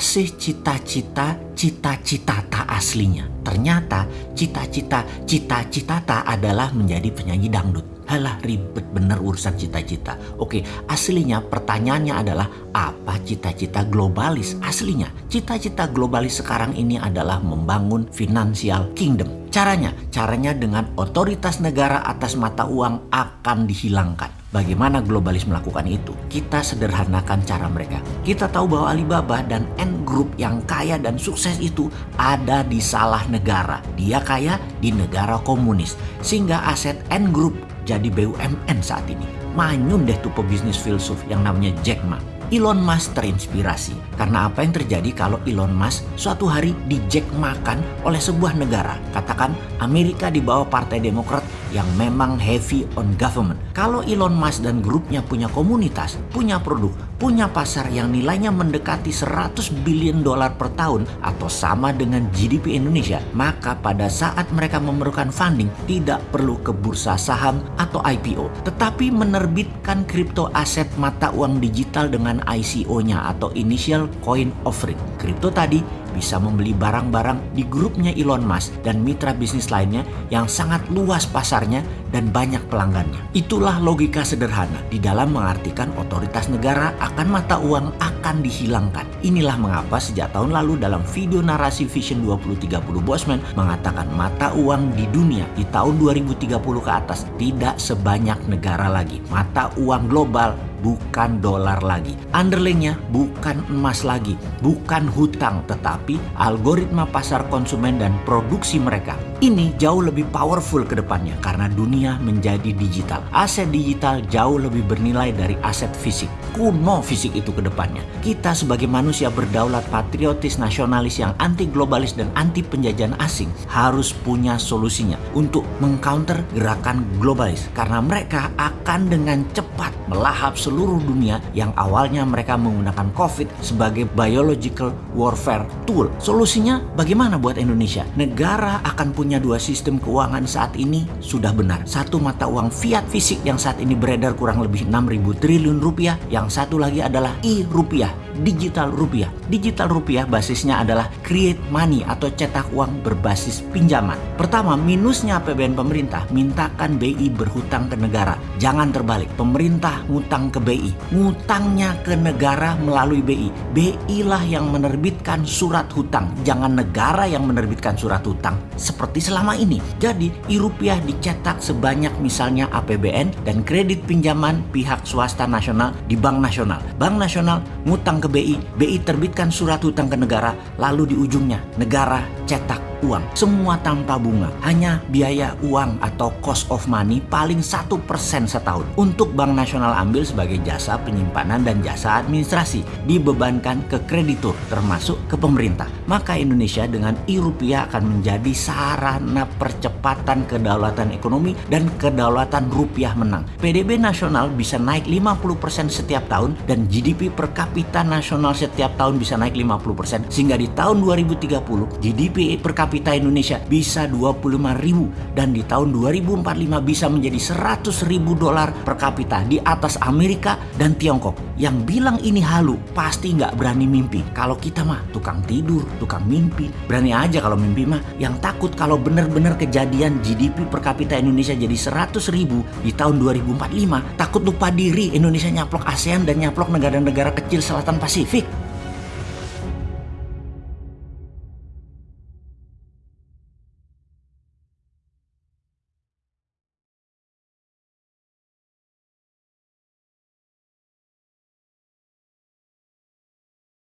sih cita-cita cita-cita tak aslinya? Ternyata cita-cita cita-cita tak adalah menjadi penyanyi dangdut. Halah ribet bener urusan cita-cita. Oke, aslinya pertanyaannya adalah apa cita-cita globalis aslinya? Cita-cita globalis sekarang ini adalah membangun financial kingdom. Caranya, caranya dengan otoritas negara atas mata uang akan dihilangkan. Bagaimana globalis melakukan itu? Kita sederhanakan cara mereka. Kita tahu bahwa Alibaba dan N Group yang kaya dan sukses itu ada di salah negara. Dia kaya di negara komunis. Sehingga aset N Group jadi BUMN saat ini. Manyun deh tuh pebisnis filsuf yang namanya Jack Ma. Elon Musk terinspirasi karena apa yang terjadi kalau Elon Musk suatu hari dijek makan oleh sebuah negara. Katakan Amerika di bawah Partai Demokrat yang memang heavy on government. Kalau Elon Musk dan grupnya punya komunitas, punya produk, punya pasar yang nilainya mendekati 100 billion dolar per tahun atau sama dengan GDP Indonesia, maka pada saat mereka memerlukan funding tidak perlu ke bursa saham atau IPO, tetapi menerbitkan kripto aset mata uang digital dengan ICO-nya atau Initial Coin Offering. Kripto tadi bisa membeli barang-barang di grupnya Elon Musk dan mitra bisnis lainnya yang sangat luas pasarnya dan banyak pelanggannya. Itulah logika sederhana di dalam mengartikan otoritas negara akan mata uang akan dihilangkan. Inilah mengapa sejak tahun lalu dalam video narasi Vision 2030 Bosman mengatakan mata uang di dunia di tahun 2030 ke atas tidak sebanyak negara lagi. Mata uang global bukan dolar lagi. Underlingnya bukan emas lagi, bukan hutang, tetapi algoritma pasar konsumen dan produksi mereka. Ini jauh lebih powerful ke depannya karena dunia menjadi digital. Aset digital jauh lebih bernilai dari aset fisik. Kuno fisik itu ke depannya. Kita sebagai manusia berdaulat patriotis nasionalis yang anti globalis dan anti penjajahan asing harus punya solusinya untuk mengcounter gerakan globalis karena mereka akan dengan cepat melahap seluruh dunia yang awalnya mereka menggunakan COVID sebagai biological warfare tool. Solusinya bagaimana buat Indonesia? Negara akan punya punya dua sistem keuangan saat ini sudah benar. Satu mata uang fiat fisik yang saat ini beredar kurang lebih 6.000 triliun rupiah. Yang satu lagi adalah e-rupiah, digital rupiah. Digital rupiah basisnya adalah create money atau cetak uang berbasis pinjaman. Pertama, minusnya APBN pemerintah, mintakan BI berhutang ke negara. Jangan terbalik, pemerintah ngutang ke BI. Ngutangnya ke negara melalui BI. BI lah yang menerbitkan surat hutang, jangan negara yang menerbitkan surat hutang. Seperti selama ini. Jadi e-rupiah dicetak sebanyak misalnya APBN dan kredit pinjaman pihak swasta nasional di Bank Nasional. Bank Nasional ngutang ke BI, BI terbitkan surat hutang ke negara, lalu di ujungnya negara cetak uang. Semua tanpa bunga. Hanya biaya uang atau cost of money paling satu persen setahun. Untuk Bank Nasional ambil sebagai jasa penyimpanan dan jasa administrasi. Dibebankan ke kreditur termasuk ke pemerintah. Maka Indonesia dengan e-rupiah akan menjadi sarana percepatan kedaulatan ekonomi dan kedaulatan rupiah menang. PDB nasional bisa naik 50% setiap tahun dan GDP per kapita nasional setiap tahun bisa naik 50% sehingga di tahun 2030 GDP per kapita Indonesia bisa 25 ribu dan di tahun 2045 bisa menjadi 100 ribu dolar per kapita di atas Amerika dan Tiongkok. Yang bilang ini halu pasti nggak berani mimpi. Kalau kita mah tukang tidur, tukang mimpi. Berani aja kalau mimpi mah. Yang takut kalau benar-benar kejadian GDP per kapita Indonesia jadi 100 ribu di tahun 2045. Takut lupa diri Indonesia nyaplok ASEAN dan nyaplok negara-negara kecil selatan Pasifik.